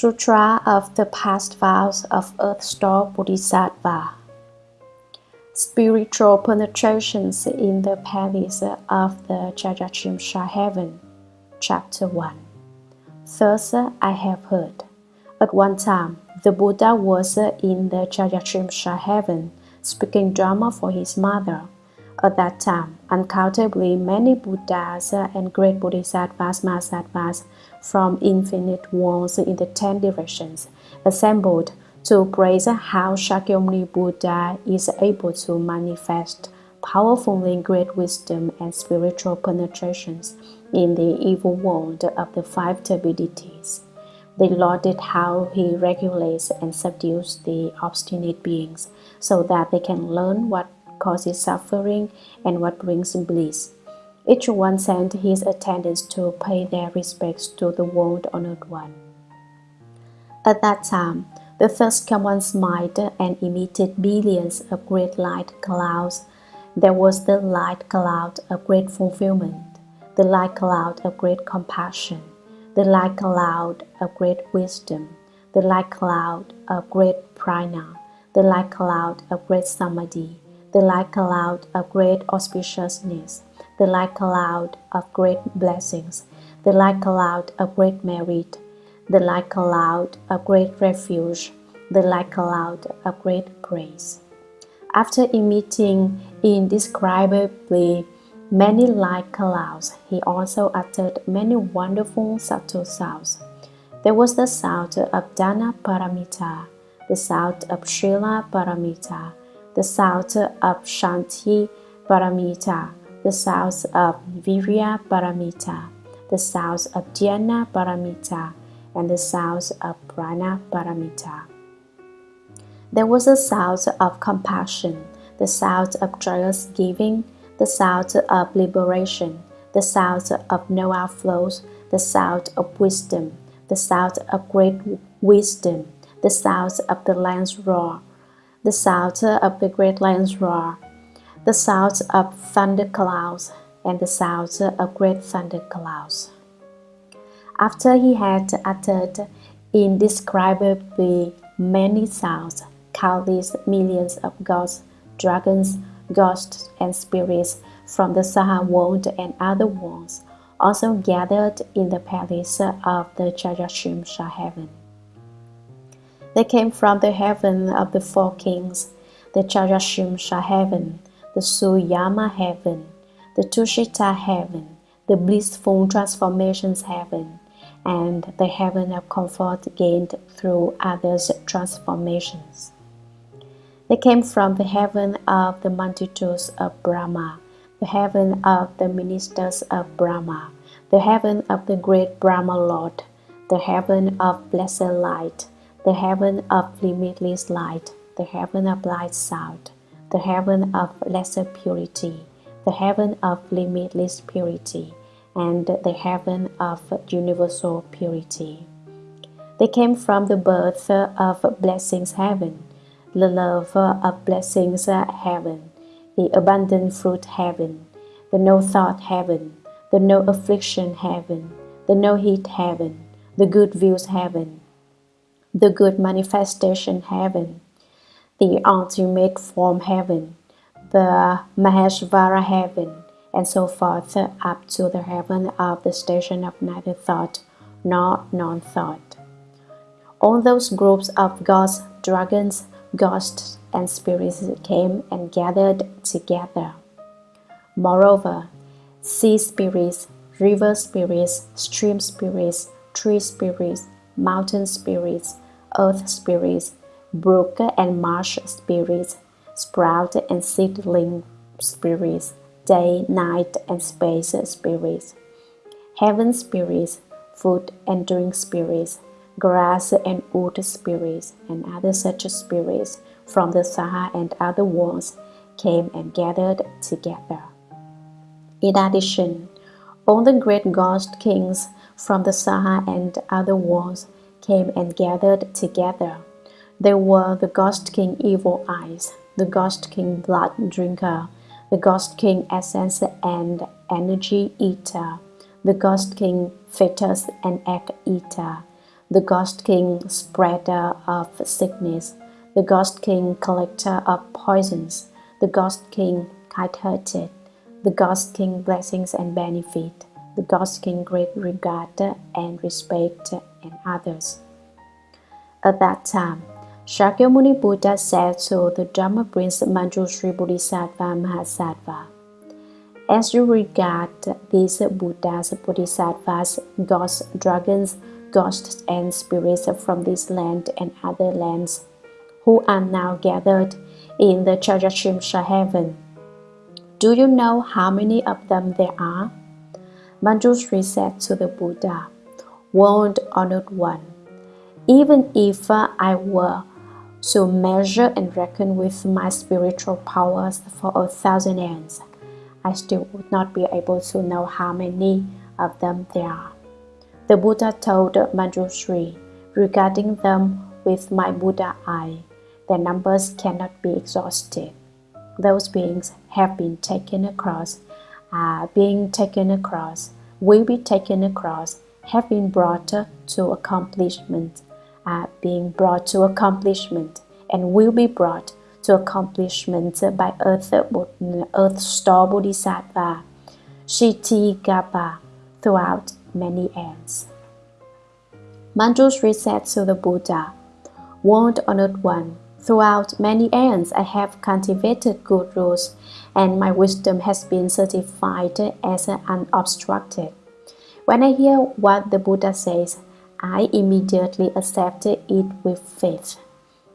Sutra of the Past Vows of Earth Store Bodhisattva. Spiritual Penetrations in the Palace of the Trayastrimsha Heaven Chapter 1 Thus I have heard. At one time, the Buddha was in the Trayastrimsha Heaven speaking Dharma for his mother. At that time, uncountably many Buddhas and great Bodhisattvas Mahasattvas from infinite worlds in the ten directions assembled to praise how Shakyamuni Buddha is able to manifest powerfully great wisdom and spiritual penetrations in the evil world of the five turbidities. They lauded how he regulates and subdues the obstinate beings so that they can learn what causes suffering and what brings bliss. Each one sent his attendants to pay their respects to the world honored one. At that time, the first common smiled and emitted billions of great light clouds. There was the light cloud of great fulfillment, the light cloud of great compassion, the light cloud of great wisdom, the light cloud of great prajna, the light cloud of great samadhi, the light cloud of great auspiciousness, the light cloud of great blessings, the light cloud of great merit, the light cloud of great refuge, the light cloud of great grace. After emitting indescribably many light clouds, he also uttered many wonderful subtle sounds. There was the sound of Dana Paramita, the sound of Shila Paramita, the sound of Shanti Paramita, the sounds of Virya Paramita, the sounds of Dhyana Paramita, and the sounds of Prajna Paramita. There was a sound of compassion, the sound of joyous giving, the sound of liberation, the sound of no outflows, the sound of wisdom, the sound of great wisdom, the sound of the land's roar, the sound of the great land's roar, the sound of thunder clouds, and the sound of great thunder clouds. After he had uttered indescribably many sounds, countless millions of gods, dragons, ghosts, and spirits from the Saha world and other worlds also gathered in the palace of the Trayastrimsha heaven. They came from the heaven of the four kings, the Trayastrimsha heaven, the Suyama heaven, the Tushita heaven, the blissful transformations heaven, and the heaven of comfort gained through others' transformations. They came from the heaven of the multitudes of Brahma, the heaven of the ministers of Brahma, the heaven of the great Brahma Lord, the heaven of blessed light, the heaven of limitless light, the heaven of light sound, the heaven of lesser purity, the heaven of limitless purity, and the heaven of universal purity. They came from the birth of blessings heaven, the love of blessings heaven, the abundant fruit heaven, the no thought heaven, the no affliction heaven, the no heat heaven, the good views heaven, the good manifestation heaven, the ultimate form heaven, the Maheshvara heaven, and so forth up to the heaven of the station of neither thought nor non-thought. All those groups of gods, dragons, ghosts, and spirits came and gathered together. Moreover, sea spirits, river spirits, stream spirits, tree spirits, mountain spirits, earth spirits, brook and marsh spirits, sprout and seedling spirits, day, night, and space spirits, heaven spirits, food and drink spirits, grass and wood spirits, and other such spirits from the Saha and other worlds came and gathered together. In addition, All the great ghost kings from the Saha and other worlds came and gathered together. They were the Ghost King Evil Eyes, the Ghost King Blood Drinker, the Ghost King Essence and Energy Eater, the Ghost King Fetus and Egg Eater, the Ghost King Spreader of Sickness, the Ghost King Collector of Poisons, the Ghost King Kind-Hearted, the Ghost King Blessings and Benefit, the Ghost King Great Regard and Respect, and others. At that time, Shakyamuni Buddha said to the Dharma Prince Manjushri Bodhisattva Mahasattva, As you regard these Buddhas, Bodhisattvas, gods, dragons, ghosts, and spirits from this land and other lands, who are now gathered in the Trayastrimsha heaven, do you know how many of them there are? Manjushri said to the Buddha, World honored one, even if I were to measure and reckon with my spiritual powers for a thousand years, I still would not be able to know how many of them there are. The Buddha told Manjushri, regarding them with my Buddha eye, their numbers cannot be exhausted. Those beings have been taken across, are being taken across, will be taken across, have been brought to accomplishment, are being brought to accomplishment, and will be brought to accomplishment by Earth, Earth Store Bodhisattva, Kshitigarbha, throughout many ends. Manjushri said to the Buddha, World Honored One, throughout many aeons I have cultivated good rules, and my wisdom has been certified as unobstructed. When I hear what the Buddha says, I immediately accept it with faith.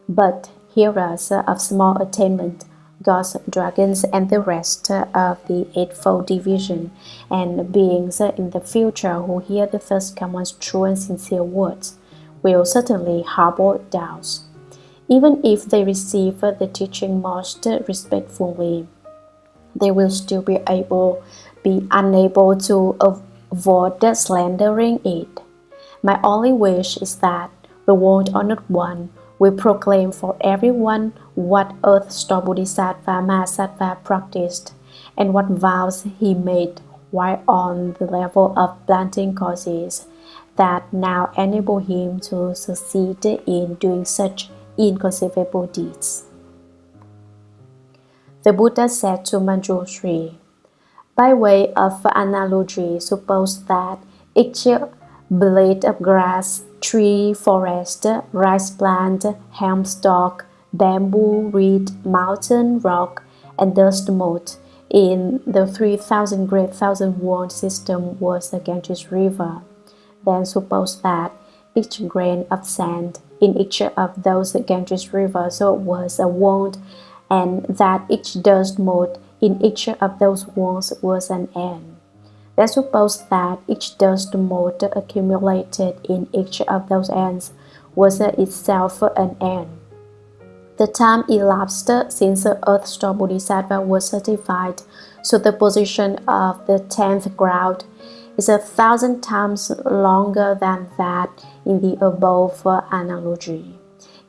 But hearers of small attainment, gods, dragons, and the rest of the Eightfold Division, and beings in the future who hear the First Command's true and sincere words, will certainly harbor doubts. Even if they receive the teaching most respectfully, they will still be able be unable to avoid slandering it. My only wish is that the world honored one will proclaim for everyone what Earth Store Bodhisattva Mahasattva practiced and what vows he made while on the level of planting causes that now enable him to succeed in doing such inconceivable deeds. The Buddha said to Manjushri, by way of analogy, suppose that each blade of grass tree, forest, rice plant, hemp stalk, bamboo, reed, mountain, rock, and dust mote in the 3,000 great thousand world system was the Ganges River. Then suppose that each grain of sand in each of those Ganges rivers was a world, and that each dust mote in each of those worlds was an end. Let's suppose that each dust mote accumulated in each of those ends was itself an end. The time elapsed since the Earth Store Bodhisattva was certified, so the position of the tenth ground is a thousand times longer than that in the above analogy.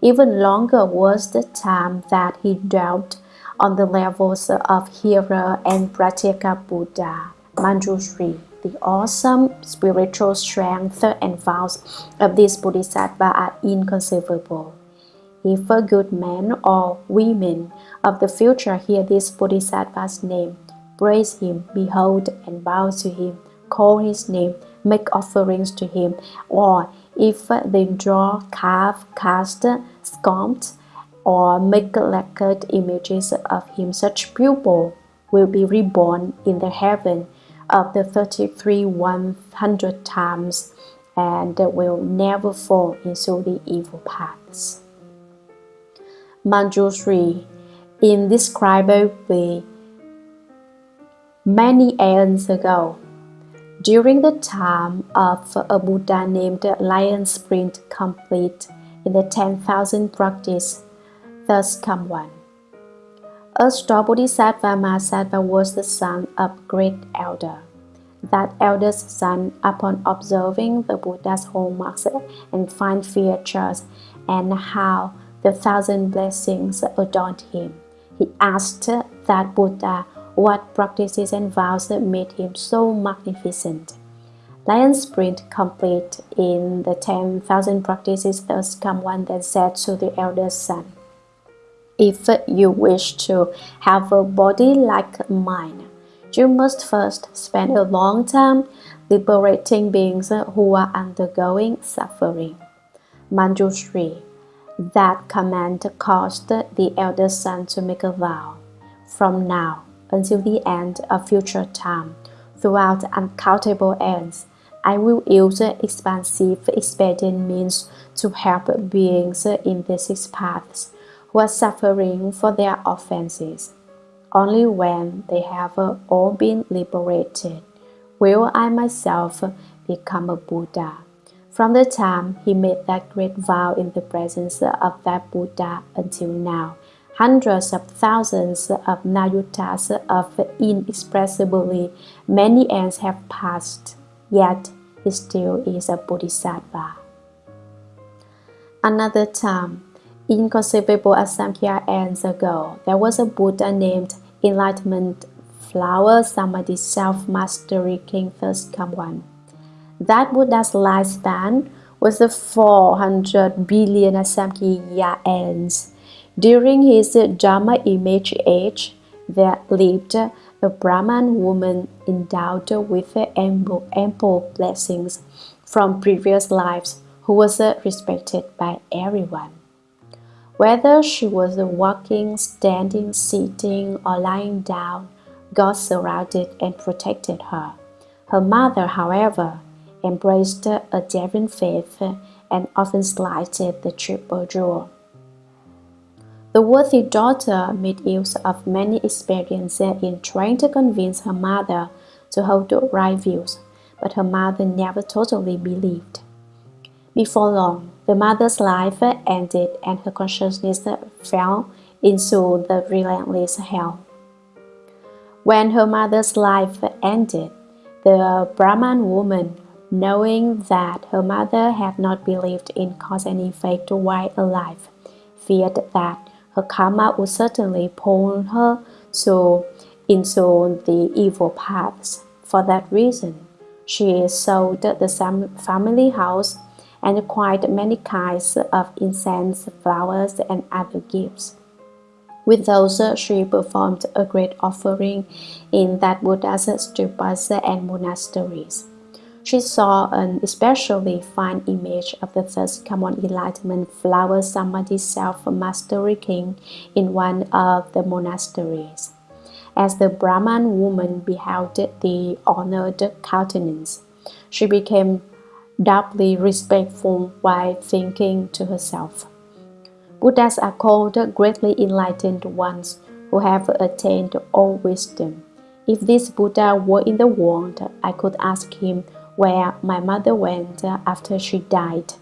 Even longer was the time that he dwelt on the levels of Hira and Pratyeka Buddha. Manjushri, the awesome spiritual strength and vows of this Bodhisattva are inconceivable. If a good man or women of the future hear this Bodhisattva's name, praise him, behold and bow to him, call his name, make offerings to him, or if they draw, carve, cast, sculpt, or make lacquered images of him, such pupil will be reborn in the heaven of the 33 100 times and will never fall into the evil paths. Manjushri, indescribably many aeons ago, during the time of a Buddha named Lion Sprint complete in the 10,000 practice, thus come one. A star Bodhisattva Mahasattva was the son of great elder. That eldest son, upon observing the Buddha's hallmarks and fine features and how the thousand blessings adorned him, he asked that Buddha what practices and vows made him so magnificent. Lion Sprint complete in the 10,000 practices thus come one that said to the eldest son, If you wish to have a body like mine, you must first spend a long time liberating beings who are undergoing suffering. Manjushri, that command caused the eldest son to make a vow. From now until the end of future time, throughout uncountable ends, I will use expansive expedient means to help beings in the six paths who are suffering for their offenses. Only when they have all been liberated will I myself become a Buddha. From the time he made that great vow in the presence of that Buddha until now, hundreds of thousands of nayutas of inexpressibly many ends have passed, yet he still is a bodhisattva. Another time, inconceivable as Asamkhya years ago, there was a Buddha named Enlightenment Flower Samadhi Self-Mastery King First One. That Buddha's lifespan was the 400 billion Asamkhya ends. During his Dharma image age, there lived a Brahman woman endowed with ample, ample blessings from previous lives who was respected by everyone. Whether she was walking, standing, sitting, or lying down, God surrounded and protected her. Her mother, however, embraced a daring faith and often slighted the triple jewel. The worthy daughter made use of many experiences in trying to convince her mother to hold the right views, but her mother never totally believed. Before long, the mother's life ended and her consciousness fell into the relentless hell. When her mother's life ended, the Brahman woman, knowing that her mother had not believed in cause and effect while alive, feared that her karma would certainly pull her to into the evil paths. For that reason, she sold the family house and acquired many kinds of incense, flowers, and other gifts. With those, she performed a great offering in that Buddha's stupas and monasteries. She saw an especially fine image of the first common enlightenment flower samadhi self-mastery king in one of the monasteries. As the Brahman woman beheld the honored countenance, she became doubly respectful while thinking to herself. Buddhas are called greatly enlightened ones who have attained all wisdom. If this Buddha were in the world, I could ask him where my mother went after she died,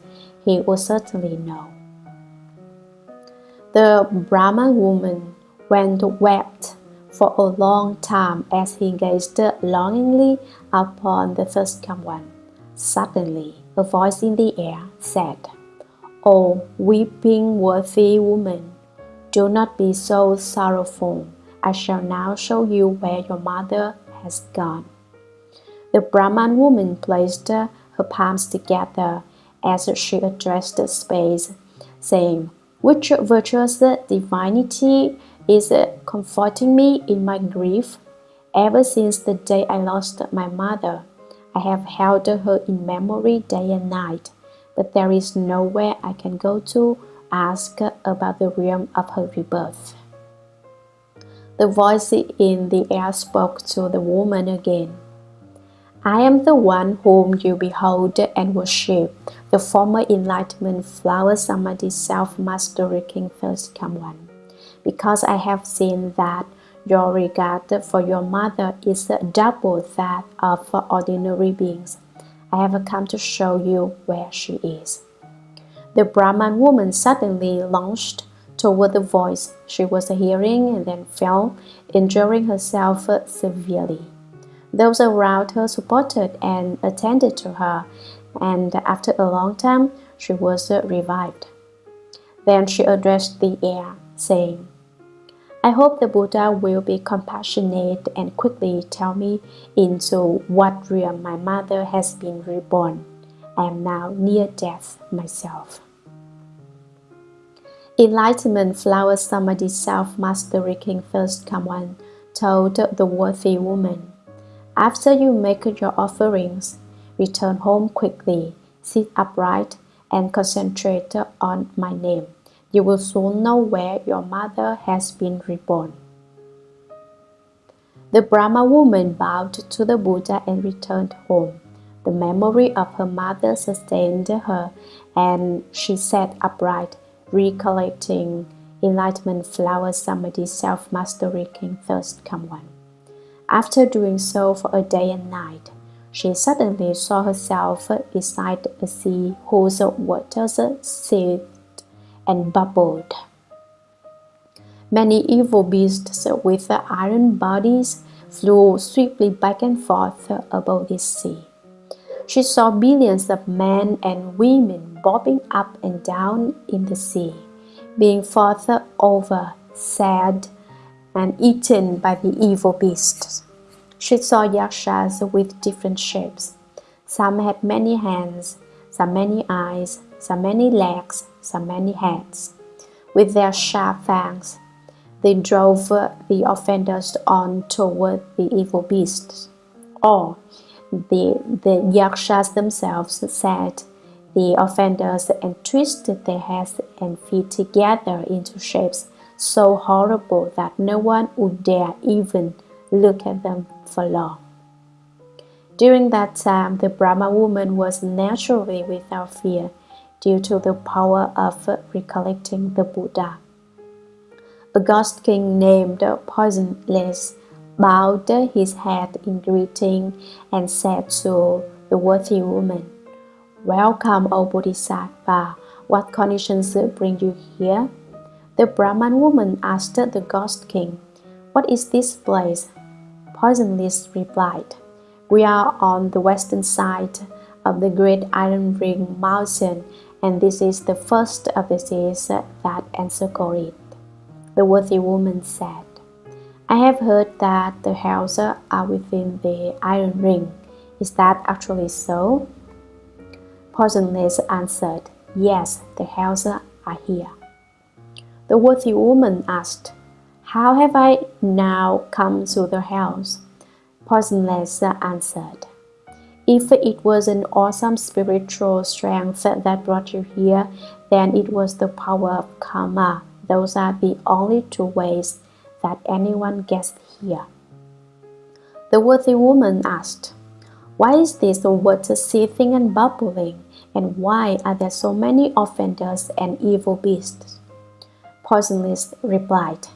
he would certainly know. The Brahman woman went wept for a long time as he gazed longingly upon the thus come one. Suddenly, a voice in the air said, O oh, weeping worthy woman, do not be so sorrowful. I shall now show you where your mother has gone. The Brahman woman placed her palms together as she addressed the space, saying, Which virtuous divinity is comforting me in my grief? Ever since the day I lost my mother, I have held her in memory day and night, but there is nowhere I can go to ask about the realm of her rebirth. The voice in the air spoke to the woman again. I am the one whom you behold and worship, the former enlightenment flower samadhi self-mastery king thus come one. Because I have seen that your regard for your mother is double that of ordinary beings. I have come to show you where she is. The Brahman woman suddenly launched toward the voice she was hearing and then fell, injuring herself severely. Those around her supported and attended to her, and after a long time she was revived. Then she addressed the air, saying, I hope the Buddha will be compassionate and quickly tell me into what realm my mother has been reborn. I am now near death myself. Enlightenment Flower Samadhi Self-Mastery King Thus Come One told the worthy woman, After you make your offerings, return home quickly, sit upright, and concentrate on my name. You will soon know where your mother has been reborn. The Brahma woman bowed to the Buddha and returned home. The memory of her mother sustained her, and she sat upright recollecting enlightenment flower samadhi self-mastery king thirst one. After doing so for a day and night, she suddenly saw herself beside a sea whose waters seethed and bubbled. Many evil beasts with iron bodies flew swiftly back and forth above the sea. She saw billions of men and women bobbing up and down in the sea, being fought over, sad, and eaten by the evil beasts. She saw yakshas with different shapes. Some had many hands, some many eyes, some many legs, some many heads. With their sharp fangs, they drove the offenders on toward the evil beasts. Or the, the yakshas themselves said the offenders and twisted their heads and feet together into shapes so horrible that no one would dare even look at them for long. During that time, the Brahma woman was naturally without fear due to the power of recollecting the Buddha. A ghost king named Poisonless bowed his head in greeting and said to the worthy woman, Welcome, O Bodhisattva. What conditions bring you here? The Brahman woman asked the ghost king, What is this place? Poisonless replied, We are on the western side of the great iron ring mountain, and this is the first of the seas that encircle it. The worthy woman said, I have heard that the houses are within the iron ring. Is that actually so? Poisonless answered, Yes, the houses are here. The worthy woman asked, How have I now come to the house? Poisonless answered, If it was an awesome spiritual strength that brought you here, then it was the power of karma. Those are the only two ways that anyone gets here. The worthy woman asked, Why is this water seething and bubbling, and why are there so many offenders and evil beasts? Poisonless replied,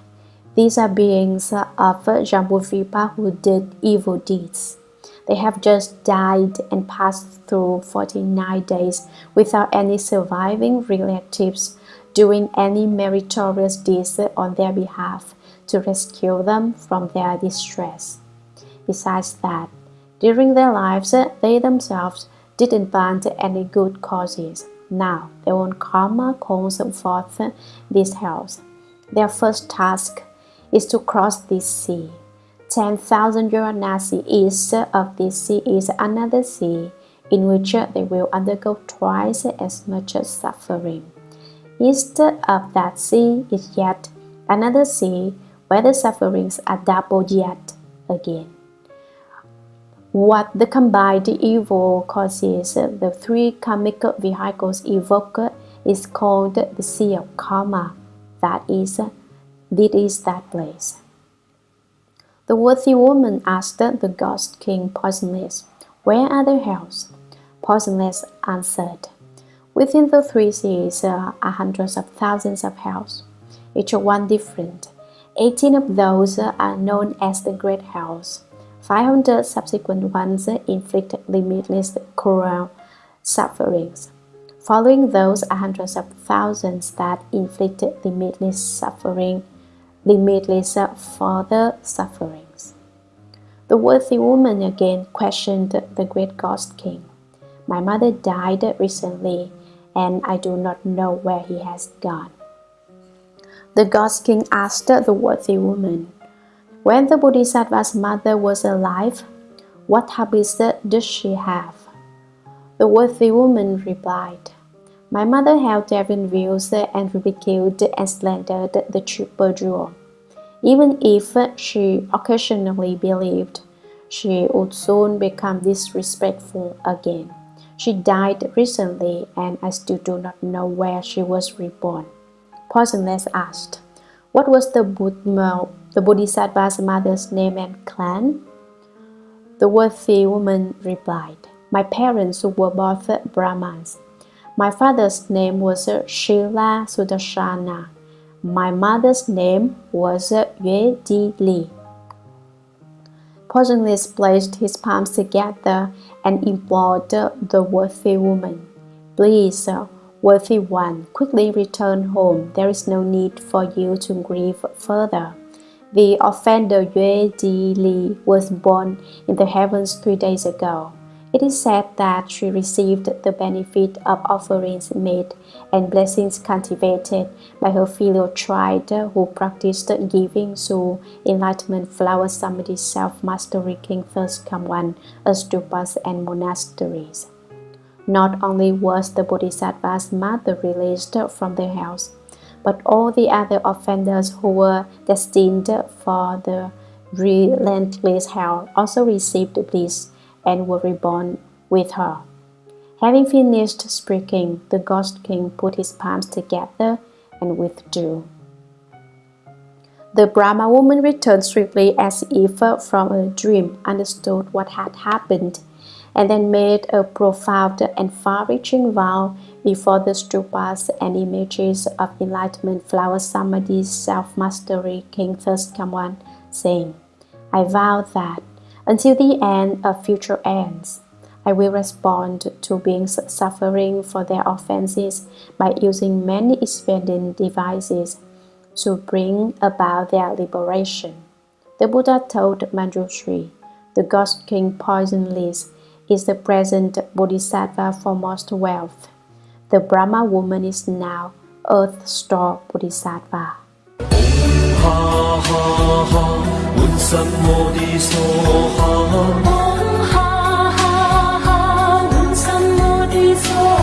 These are beings of Jambudvipa who did evil deeds. They have just died and passed through 49 days without any surviving relatives doing any meritorious deeds on their behalf to rescue them from their distress. Besides that, during their lives, they themselves didn't fund any good causes. Now, their own karma calls forth this house. Their first task is to cross this sea. 10,000 Varanasi east of this sea is another sea in which they will undergo twice as much suffering. East of that sea is yet another sea where the sufferings are doubled yet again. What the combined evil causes the three karmic vehicles evoke is called the sea of karma. That is, it is that place. The worthy woman asked the ghost king Poisonless, Where are the hells? Poisonless answered, Within the three seas are hundreds of thousands of hells, each one different, 18 of those are known as the Great Hells. 500 subsequent ones inflict limitless cruel sufferings. Following those are hundreds of thousands that inflict limitless suffering, limitless further sufferings. The worthy woman again questioned the great ghost king. My mother died recently, and I do not know where he has gone. The ghost king asked the worthy woman, When the Bodhisattva's mother was alive, what habits did she have? The worthy woman replied, My mother held devil views and ridiculed and slandered the triple jewel. Even if she occasionally believed, she would soon become disrespectful again. She died recently and I still do not know where she was reborn. Poisonless asked, What was the, Buddha, the Bodhisattva's mother's name and clan? The worthy woman replied, my parents were both Brahmins. My father's name was Shila Sudarshana. My mother's name was Yue Di Li. Poisonless placed his palms together and implored the worthy woman, Please, worthy one, quickly return home. There is no need for you to grieve further. The offender Yue Di Li was born in the heavens three days ago. It is said that she received the benefit of offerings made and blessings cultivated by her filial tribe who practiced giving to enlightenment flower samadhi self-mastery king thus come one stupas and monasteries. Not only was the Bodhisattva's mother released from the house, but all the other offenders who were destined for the relentless hell also received bliss and were reborn with her. Having finished speaking, the ghost king put his palms together and withdrew. The Brahma woman returned swiftly as if from a dream, understood what had happened, and then made a profound and far-reaching vow before the stupas and images of enlightenment flower samadhi's self-mastery King Thus Come One, saying, I vow that until the end of future ends. I will respond to beings suffering for their offenses by using many expedient devices to bring about their liberation. The Buddha told Manjushri, the Ghost King Poisonless is the present Bodhisattva for most wealth. The Brahma woman is now Earth Store Bodhisattva. 什么的说好？哈哈哈哈，问什么的说？